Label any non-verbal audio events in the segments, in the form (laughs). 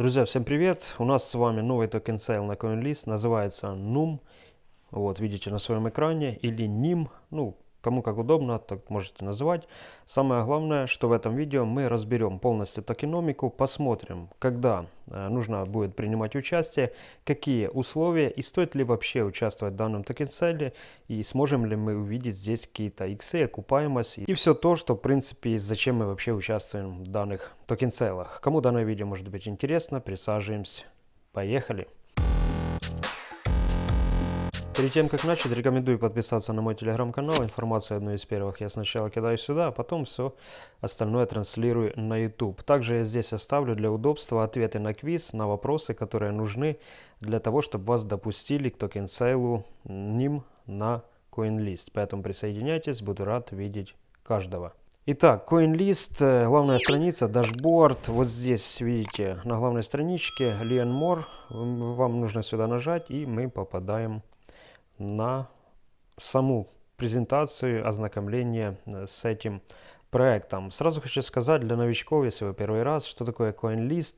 Друзья, всем привет! У нас с вами новый token sale на CoinList, называется NYM. Вот, видите на своем экране, или NYM, ну, Кому как удобно, так можете называть. Самое главное, что в этом видео мы разберем полностью токеномику, посмотрим, когда э, нужно будет принимать участие, какие условия и стоит ли вообще участвовать в данном token sale е и сможем ли мы увидеть здесь какие-то иксы, окупаемость и все то, что в принципе зачем мы вообще участвуем в данных token sale ах. Кому данное видео может быть интересно, присаживаемся. Поехали! Перед тем, как начать, рекомендую подписаться на мой телеграм-канал. Информацию одну из первых я сначала кидаю сюда, а потом все остальное транслирую на YouTube. Также я здесь оставлю для удобства ответы на квиз, на вопросы, которые нужны для того, чтобы вас допустили к token sale у NYM на CoinList. Поэтому присоединяйтесь, буду рад видеть каждого. Итак, CoinList, э, главная страница, dashboard. Вот здесь, видите, на главной страничке Learn More. Вам нужно сюда нажать, и мы попадаем на саму презентацию, ознакомление э, с этим проектом. Сразу хочу сказать для новичков, если вы первый раз, что такое CoinList,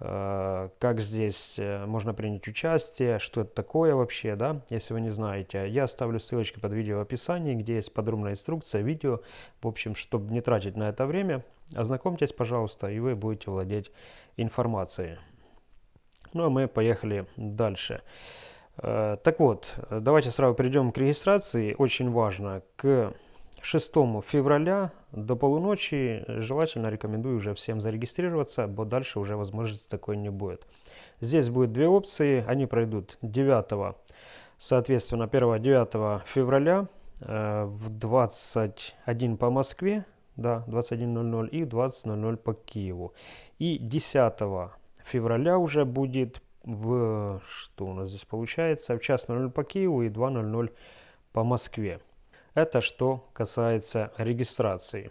э, как здесь э, можно принять участие, что это такое вообще, да, если вы не знаете. Я оставлю ссылочки под видео в описании, где есть подробная инструкция, видео. В общем, чтобы не тратить на это время, ознакомьтесь, пожалуйста, и вы будете владеть информацией. Ну а мы поехали дальше. Дальше. Э, так вот, давайте сразу перейдем к регистрации. Очень важно, к 6 февраля до полуночи желательно рекомендую уже всем зарегистрироваться, бо дальше уже возможности такой не будет. Здесь будет две опции, они пройдут 9, соответственно, 1-9 февраля э, в 21 по Москве, да, 21.00 и 20.00 по Киеву. И 10 февраля уже будет в, что у нас здесь получается, в час 00 по Киеву и 2.00 по Москве. Это что касается регистрации.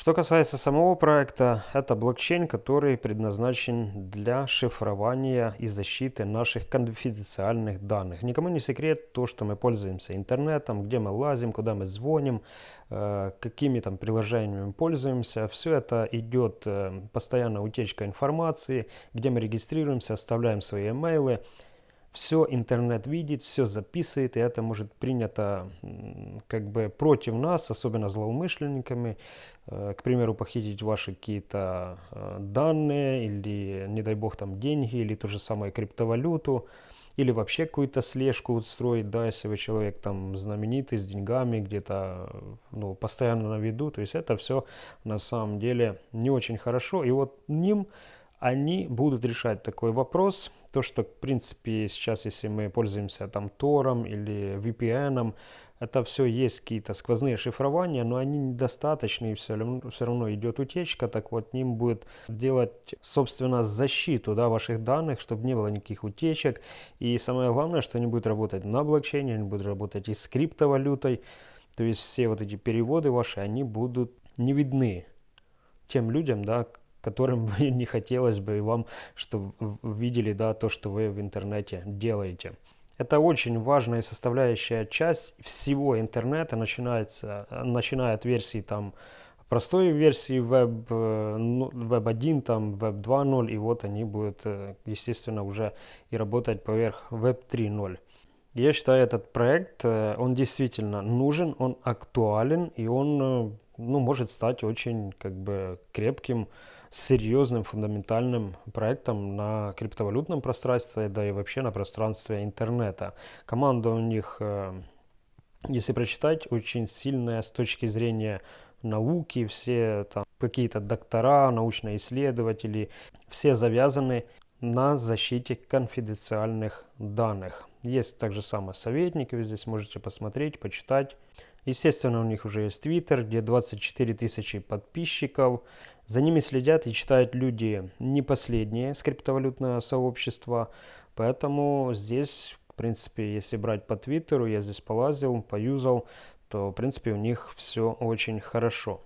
Что касается самого проекта, это блокчейн, который предназначен для шифрования и защиты наших конфиденциальных данных. Никому не секрет то, что мы пользуемся интернетом, где мы лазим, куда мы звоним, какими там приложениями пользуемся. Все это идет э, постоянно утечка информации, где мы регистрируемся, оставляем свои имейлы. Все интернет видит, все записывает, и это может принято как бы против нас, особенно злоумышленниками, э, к примеру, похитить ваши какие-то э, данные, или, не дай бог, там деньги, или ту же самую криптовалюту, или вообще какую-то слежку устроить, да, если вы человек там знаменитый, с деньгами, где-то, ну, постоянно на виду, то есть это все на самом деле не очень хорошо, и вот ним они будут решать такой вопрос. То, что, в принципе, сейчас, если мы пользуемся там Тором или VPN, это все есть какие-то сквозные шифрования, но они недостаточны, и все равно, все равно идет утечка, так вот ним будет делать, собственно, защиту да, ваших данных, чтобы не было никаких утечек. И самое главное, что они будут работать на блокчейне, они будут работать и с криптовалютой, то есть все вот эти переводы ваши, они будут не видны тем людям, да, которым (laughs) не хотелось бы вам, чтобы видели да, то, что вы в интернете делаете. Это очень важная составляющая часть всего интернета, начинается, начиная от версии там, простой версии Web, э, Web 1, там, Web 2.0, и вот они будут, э, естественно, уже и работать поверх Web 3.0. Я считаю, этот проект, э, он действительно нужен, он актуален, и он ну, может стать очень как бы крепким, серьезным, фундаментальным проектом на криптовалютном пространстве, да и вообще на пространстве интернета. Команда у них, э, если прочитать, очень сильная с точки зрения науки, все там какие-то доктора, научные исследователи, все завязаны на защите конфиденциальных данных. Есть также самое советники, вы здесь можете посмотреть, почитать. Естественно, у них уже есть Twitter, где 24 тысячи подписчиков. За ними следят и читают люди не последние с криптовалютного сообщества. Поэтому здесь, в принципе, если брать по Твиттеру, я здесь полазил, поюзал, то, в принципе, у них все очень хорошо.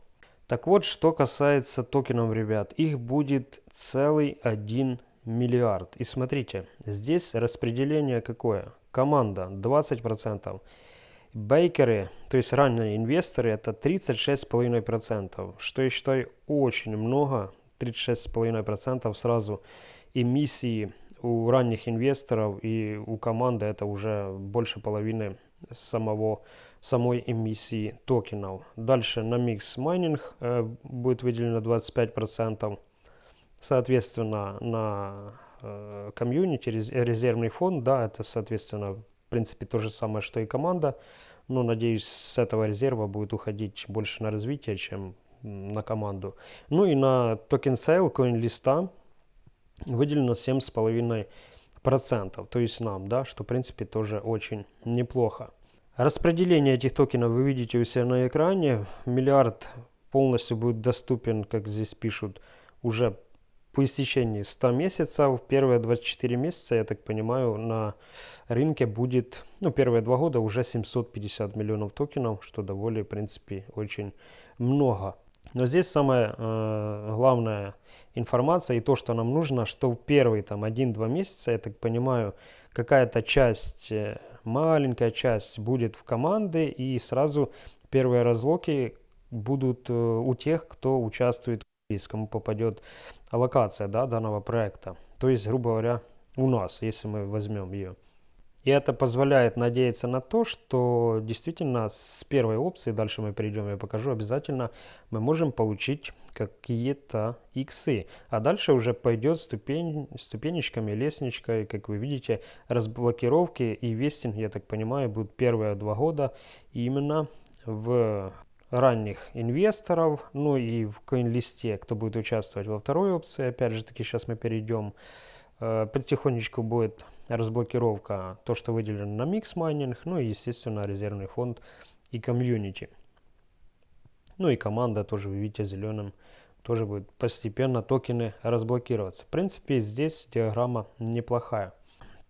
Так вот, что касается токенов, ребят, их будет целый 1 миллиард. И смотрите, здесь распределение какое? Команда 20%. Бейкеры, то есть ранние инвесторы, это 36,5%, что я считаю очень много, 36,5% сразу эмиссии у ранних инвесторов и у команды это уже больше половины самого, самой эмиссии токенов. Дальше на микс майнинг э, будет выделено 25%. Соответственно, на э, комьюнити, резервный фонд, да, это, соответственно, принципе, то же самое, что и команда. Но, надеюсь, с этого резерва будет уходить больше на развитие, чем на команду. Ну и на token sale CoinList а выделено 7,5%, то есть нам, да, что в принципе тоже очень неплохо. Распределение этих токенов вы видите у себя на экране. Миллиард полностью будет доступен, как здесь пишут, уже по истечении 100 месяцев. Первые 24 месяца, я так понимаю, на рынке будет, ну, первые два года уже 750 миллионов токенов, что довольно, в принципе, очень много. Но здесь самая э, главная информация и то, что нам нужно, что в первые там 1-2 месяца, я так понимаю, какая-то часть, э, маленькая часть будет в команды и сразу первые разлоки будут э, у тех, кто участвует в кому попадет аллокация да, данного проекта. То есть, грубо говоря, у нас, если мы возьмем ее. И это позволяет надеяться на то, что действительно с первой опции, дальше мы перейдем, я покажу обязательно, мы можем получить какие-то иксы. А дальше уже пойдет ступень, ступенечками, лестничкой, как вы видите, разблокировки и вестинг, я так понимаю, будут первые два года именно в ранних инвесторов, ну и в CoinList е, кто будет участвовать во второй опции, опять же таки сейчас мы перейдем, э, потихонечку будет разблокировка, то, что выделено на mix mining, ну и, естественно, резервный фонд и комьюнити. Ну и команда тоже, вы видите, зеленым тоже будет постепенно токены разблокироваться. В принципе, здесь диаграмма неплохая.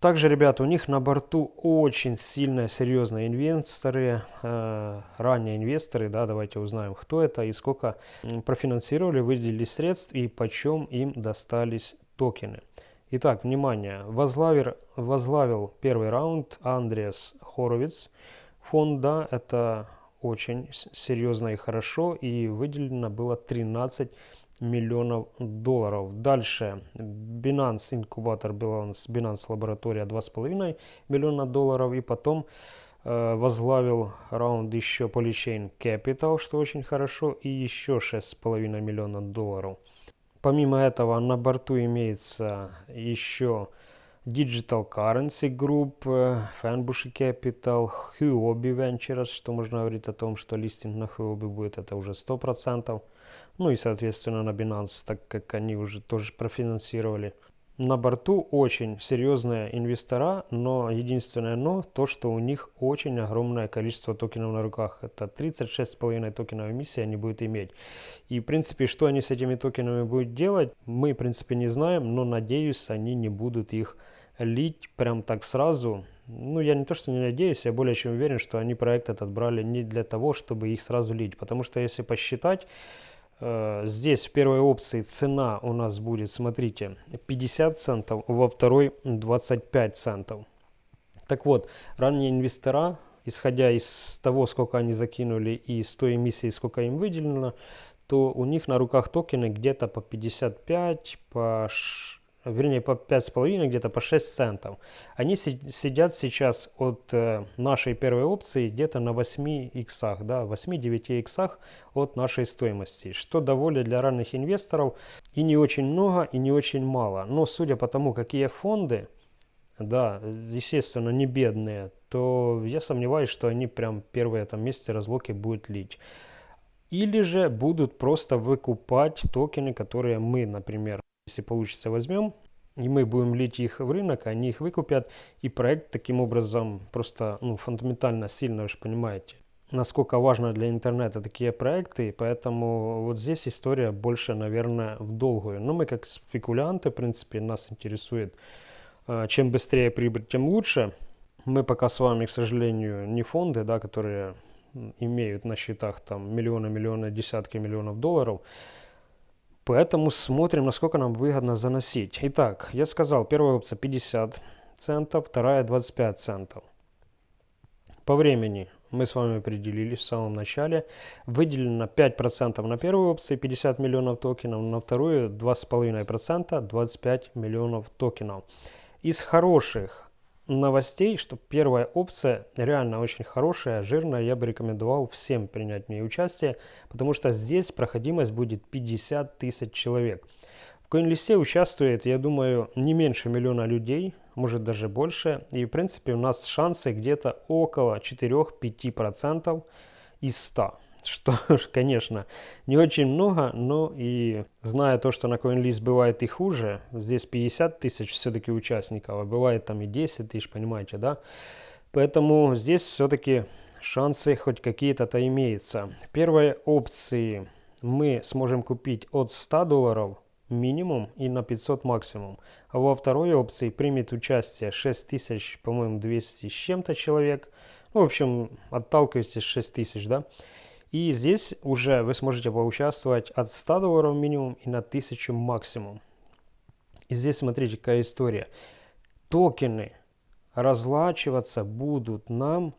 Также, ребята, у них на борту очень сильные, серьезные инвесторы, э, ранние инвесторы, да, давайте узнаем, кто это и сколько профинансировали, выделили средств и почем им достались токены. Итак, внимание, возглавил, возглавил первый раунд Андреас Хоровиц. Фонда это очень серьезно и хорошо, и выделено было 13 миллионов долларов. Дальше Binance инкубатор Binance, Binance лаборатория 2,5 миллиона долларов. И потом э, возглавил раунд еще Polychain Capital, что очень хорошо, и еще 6,5 миллиона долларов. Помимо этого на борту имеется еще Digital Currency Group, Fanbush Capital, Huobi Ventures, что можно говорить о том, что листинг на Huobi будет это уже 100%. Ну и соответственно на Binance, так как они уже тоже профинансировали. На борту очень серьезные инвестора, но единственное но, то что у них очень огромное количество токенов на руках. Это 36,5 токенов эмиссии они будут иметь. И в принципе, что они с этими токенами будут делать, мы в принципе не знаем, но надеюсь, они не будут их лить прям так сразу. Ну, я не то, что не надеюсь, я более чем уверен, что они проект этот брали не для того, чтобы их сразу лить. Потому что если посчитать, здесь в первой опции цена у нас будет, смотрите, 50 центов, во второй 25 центов. Так вот, ранние инвестора, исходя из того, сколько они закинули и с той эмиссии, сколько им выделено, то у них на руках токены где-то по 55, по вернее по 5,5, где-то по 6 центов. Они сидят сейчас от э, нашей первой опции где-то на 8 иксах, да, 8-9 иксах от нашей стоимости, что довольно для ранних инвесторов и не очень много, и не очень мало. Но судя по тому, какие фонды, да, естественно, не бедные, то я сомневаюсь, что они прям первые там месяцы разлоки будут лить. Или же будут просто выкупать токены, которые мы, например, если получится, возьмем, и мы будем лить их в рынок, они их выкупят, и проект таким образом просто ну, фундаментально сильно, вы же понимаете, насколько важно для интернета такие проекты, поэтому вот здесь история больше, наверное, в долгую. Но мы как спекулянты, в принципе, нас интересует, а, чем быстрее прибыль, тем лучше. Мы пока с вами, к сожалению, не фонды, да, которые имеют на счетах там миллионы, миллионы, десятки миллионов долларов, Поэтому смотрим, насколько нам выгодно заносить. Итак, я сказал, первая опция 50 центов, вторая 25 центов. По времени мы с вами определились в самом начале. Выделено 5% на первую опцию 50 миллионов токенов, на вторую 2,5% 25 миллионов токенов. Из хороших новостей, что первая опция реально очень хорошая, жирная, я бы рекомендовал всем принять в ней участие, потому что здесь проходимость будет 50 тысяч человек. В CoinList участвует, я думаю, не меньше миллиона людей, может даже больше. И в принципе у нас шансы где-то около 4-5% из 100. (laughs) Что, конечно, не очень много, но и зная то, что на CoinList бывает и хуже, здесь 50 тысяч все-таки участников, а бывает там и 10 тысяч, понимаете, да? Поэтому здесь все-таки шансы хоть какие-то-то имеются. Первые опции мы сможем купить от 100 долларов минимум и на 500 максимум. А во второй опции примет участие 6000, по-моему, 200 с чем-то человек. Ну, в общем, отталкивайтесь 6000, да. И здесь уже вы сможете поучаствовать от 100 долларов минимум и на 1000 максимум. И здесь смотрите, какая история. Токены разлачиваться будут нам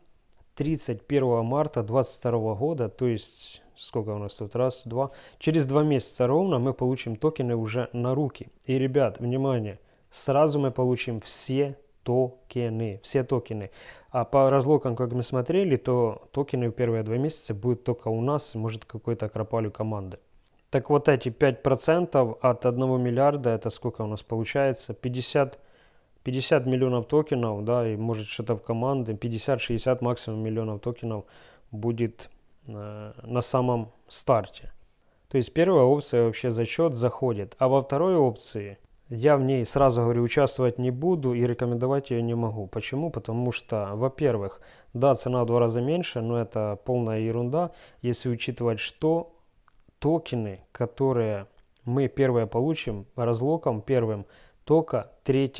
31 марта 2022 года, то есть сколько у нас тут, раз, два. Через два месяца ровно мы получим токены уже на руки. И, ребят, внимание, сразу мы получим все токены, все токены. А по разлокам, как мы смотрели, то токены в первые два месяца будут только у нас, может какой-то акропалю команды. Так вот эти 5% от 1 миллиарда, это сколько у нас получается? 50, 50 миллионов токенов, да, и может что-то в команде, 50-60 максимум миллионов токенов будет Э, на самом старте. То есть первая опция вообще зачет заходит, а во второй опции я в ней сразу говорю участвовать не буду и рекомендовать ее не могу. Почему? Потому что, во-первых, да, цена в два раза меньше, но это полная ерунда, если учитывать, что токены, которые мы первые получим разлоком первым только 3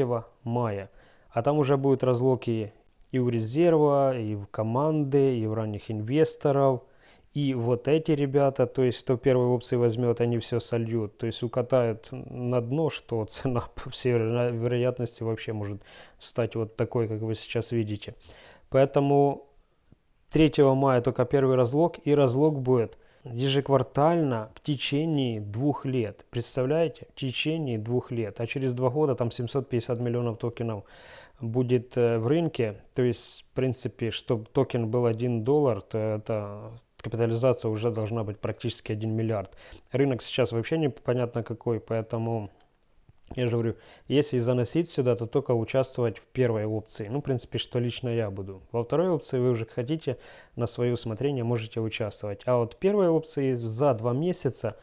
мая. А там уже будут разлоки и у резерва, и в команды, и в ранних инвесторов – и вот эти ребята, то есть кто первой опции возьмет, они все сольют. То есть укатают на дно, что (laughs) цена по всей вероятности вообще может стать вот такой, как вы сейчас видите. Поэтому 3 мая только первый разлог, и разлог будет ежеквартально в течение двух лет. Представляете? В течение двух лет. А через два года там 750 миллионов токенов будет э, в рынке. То есть, в принципе, чтобы токен был 1 доллар, то это капитализация уже должна быть практически 1 миллиард. Рынок сейчас вообще непонятно какой, поэтому я же говорю, если заносить сюда, то только участвовать в первой опции. Ну, в принципе, что лично я буду. Во второй опции вы уже хотите, на свое усмотрение можете участвовать. А вот первой опции за два месяца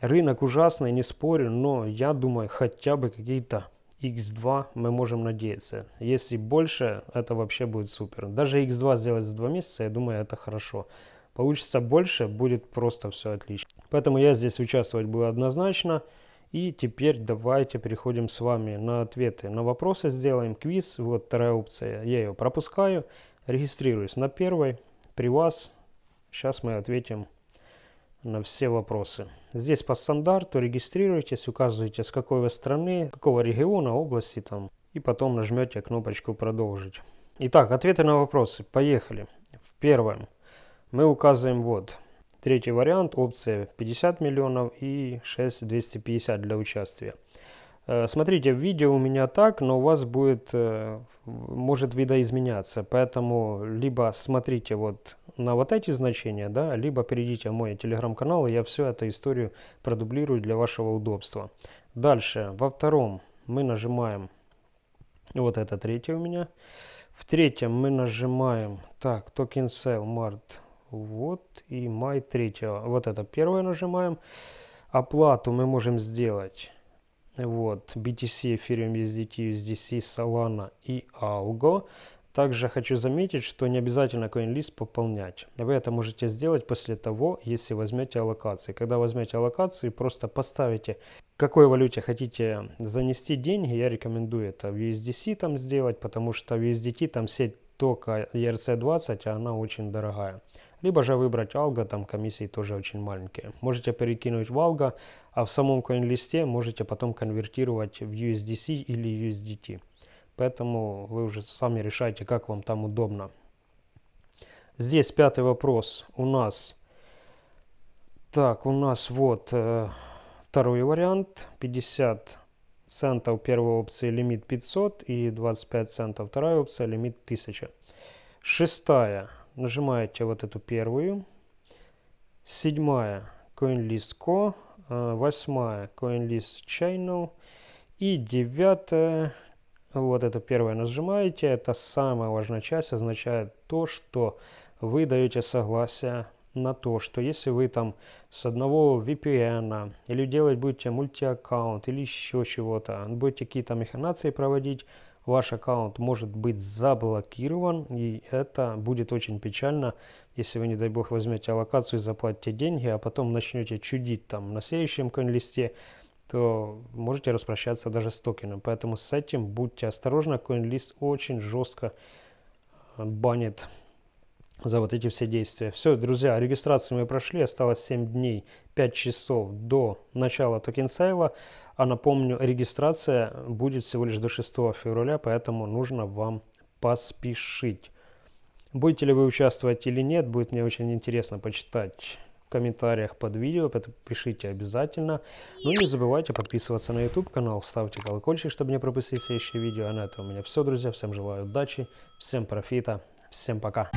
рынок ужасный, не спорю, но я думаю, хотя бы какие-то x2 мы можем надеяться. Если больше, это вообще будет супер. Даже x2 сделать за 2 месяца, я думаю, это хорошо. Получится больше, будет просто все отлично. Поэтому я здесь участвовать буду однозначно. И теперь давайте переходим с вами на ответы на вопросы. Сделаем квиз. Вот вторая опция. Я ее пропускаю. Регистрируюсь на первой. При вас. Сейчас мы ответим на все вопросы. Здесь по стандарту регистрируйтесь, указываете с какой вы страны, какого региона, области там, и потом нажмете кнопочку «Продолжить». Итак, ответы на вопросы. Поехали. В первом мы указываем вот. Третий вариант, опция 50 миллионов и 6 250 для участия. Э, смотрите, в видео у меня так, но у вас будет, э, может видоизменяться, поэтому либо смотрите вот на вот эти значения, да, либо перейдите в мой телеграм-канал, и я всю эту историю продублирую для вашего удобства. Дальше, во втором мы нажимаем, вот это третий у меня, в третьем мы нажимаем, так, токен sell, март, вот, и май третьего, вот это первое нажимаем, оплату мы можем сделать вот, BTC, Ethereum, USDT, USDC, Solana и Algo. Также хочу заметить, что не обязательно CoinList пополнять. Вы это можете сделать после того, если возьмете аллокации. Когда возьмете аллокации, просто поставите, в какой валюте хотите занести деньги. Я рекомендую это в USDC там сделать, потому что в USDT там сеть только ERC20, а она очень дорогая. Либо же выбрать Algo, там комиссии тоже очень маленькие. Можете перекинуть в Algo, а в самом CoinList можете потом конвертировать в USDC или USDT. Поэтому вы уже сами решаете, как вам там удобно. Здесь пятый вопрос у нас. Так, у нас вот э, второй вариант. 50 центов первой опции лимит 500 и 25 центов вторая опция лимит 1000. Шестая. Нажимаете вот эту первую. Седьмая. CoinList.co. Э, восьмая. CoinList Channel. И девятая. Вот это первое нажимаете. Это самая важная часть. Означает то, что вы даете согласие на то, что если вы там с одного VPN или делать будете мультиаккаунт или еще чего-то, будете какие-то механации проводить, ваш аккаунт может быть заблокирован, и это будет очень печально, если вы, не дай бог, возьмете аллокацию и заплатите деньги, а потом начнете чудить там на следующем коин-листе, то можете распрощаться даже с токеном. Поэтому с этим будьте осторожны, CoinList очень жестко банит за вот эти все действия. Все, друзья, регистрацию мы прошли, осталось 7 дней, 5 часов до начала токен сайла. А напомню, регистрация будет всего лишь до 6 февраля, поэтому нужно вам поспешить. Будете ли вы участвовать или нет, будет мне очень интересно почитать в комментариях под видео, пишите обязательно. Ну и не забывайте подписываться на YouTube канал, ставьте колокольчик, чтобы не пропустить следующие видео. А на этом у меня все, друзья. Всем желаю удачи, всем профита, всем пока.